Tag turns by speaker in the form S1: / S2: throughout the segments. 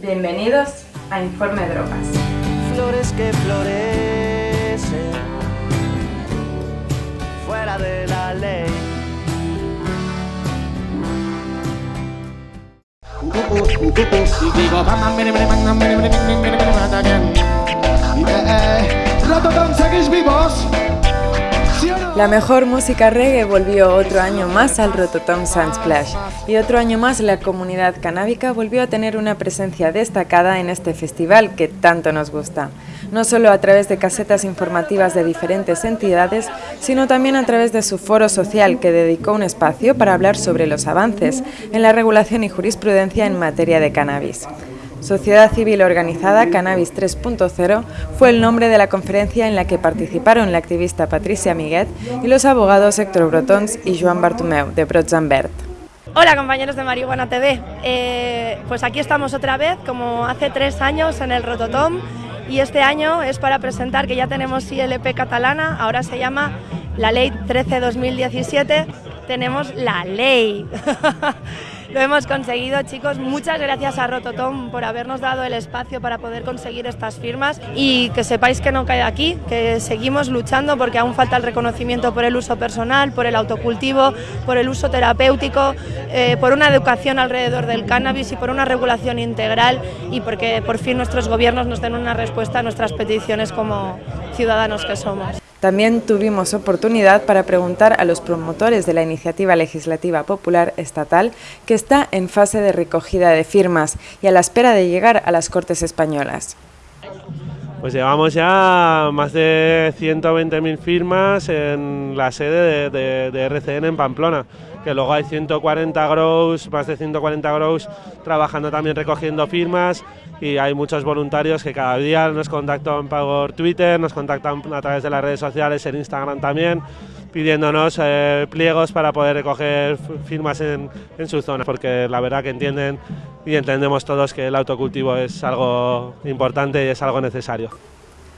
S1: Bienvenidos a Informe Drogas.
S2: Flores que florecen fuera de la ley.
S1: La mejor música reggae volvió otro año más al Rototom Sunsplash y otro año más la comunidad canábica volvió a tener una presencia destacada en este festival que tanto nos gusta, no solo a través de casetas informativas de diferentes entidades, sino también a través de su foro social que dedicó un espacio para hablar sobre los avances en la regulación y jurisprudencia en materia de cannabis. Sociedad Civil Organizada Cannabis 3.0 fue el nombre de la conferencia en la que participaron la activista Patricia Miguet y los abogados Héctor Brotons y Joan Bartomeu de Brotzambert.
S3: Hola compañeros de Marihuana TV, eh, pues aquí estamos otra vez como hace tres años en el Rototom y este año es para presentar que ya tenemos ILP catalana, ahora se llama la Ley 13-2017, tenemos la ley. Lo hemos conseguido, chicos. Muchas gracias a Rototom por habernos dado el espacio para poder conseguir estas firmas y que sepáis que no cae aquí, que seguimos luchando porque aún falta el reconocimiento por el uso personal, por el autocultivo, por el uso terapéutico, eh, por una educación alrededor del cannabis y por una regulación integral y porque por fin nuestros gobiernos nos den una respuesta a nuestras peticiones como ciudadanos que somos.
S1: También tuvimos oportunidad para preguntar a los promotores de la iniciativa legislativa popular estatal que está en fase de recogida de firmas y a la espera de llegar a las Cortes Españolas.
S4: Pues llevamos ya más de 120.000 firmas en la sede de, RCN en Pamplona, que luego hay 140 grows, más de 140 grows trabajando también recogiendo firmas y hay muchos voluntarios que cada día nos contactan por Twitter, nos contactan a través de las redes sociales, en Instagram también, pidiéndonos eh, pliegos para poder recoger firmas en, su zona, porque la verdad que entienden y entendemos todos que el autocultivo es algo importante y es algo necesario.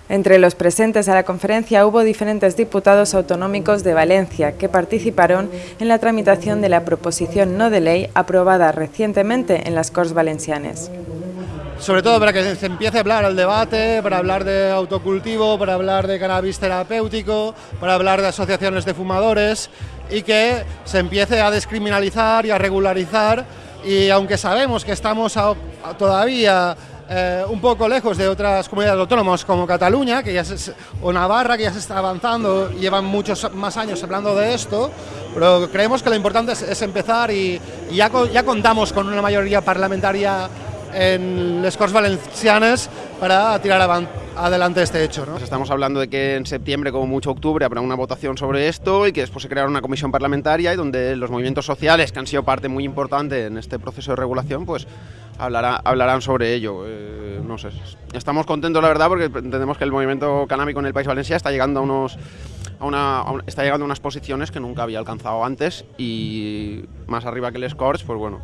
S1: Entre los presentes a la conferencia hubo diferentes diputados autonómicos de Valencia que participaron en la tramitación de la proposición no de ley aprobada recientemente en las Corts Valencianes
S5: sobre todo para que se empiece a hablar el debate, para hablar de autocultivo, para hablar de cannabis terapéutico, para hablar de asociaciones de fumadores y que se empiece a descriminalizar y a regularizar. Y aunque sabemos que estamos todavía eh, un poco lejos de otras comunidades autónomas como Cataluña que ya o Navarra, que ya se está avanzando llevan muchos más años hablando de esto, pero creemos que lo importante es, empezar y, ya contamos con una mayoría parlamentaria en les Corts Valencianes para tirar adelante este hecho. ¿no?
S6: Pues estamos hablando de que en septiembre, como mucho octubre, habrá una votación sobre esto y que después se creará una comisión parlamentaria y donde los movimientos sociales, que han sido parte muy importante en este proceso de regulación, pues hablará, hablarán sobre ello. Eh, no sé, estamos contentos la verdad porque entendemos que el movimiento canábico en el País Valencia está llegando a unos a una, está llegando a unas posiciones que nunca había alcanzado antes y más arriba que el Scores, pues bueno,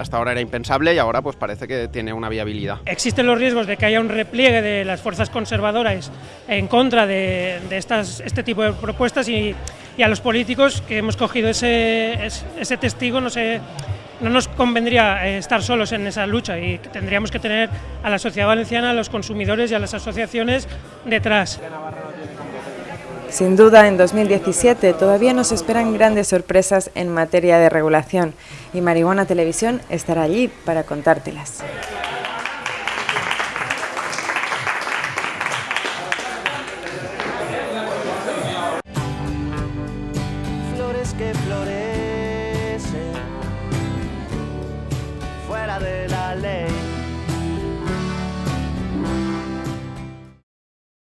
S6: hasta ahora era impensable y ahora pues parece que tiene una viabilidad.
S7: Existen los riesgos de que haya un repliegue de las fuerzas conservadoras en contra de, este tipo de propuestas y, a los políticos que hemos cogido ese, testigo no no nos convendría eh, estar solos en esa lucha y tendríamos que tener a la sociedad valenciana, a los consumidores y a las asociaciones detrás.
S1: Sin duda, en 2017 todavía nos esperan grandes sorpresas en materia de regulación y Marihuana Televisión estará allí para contártelas.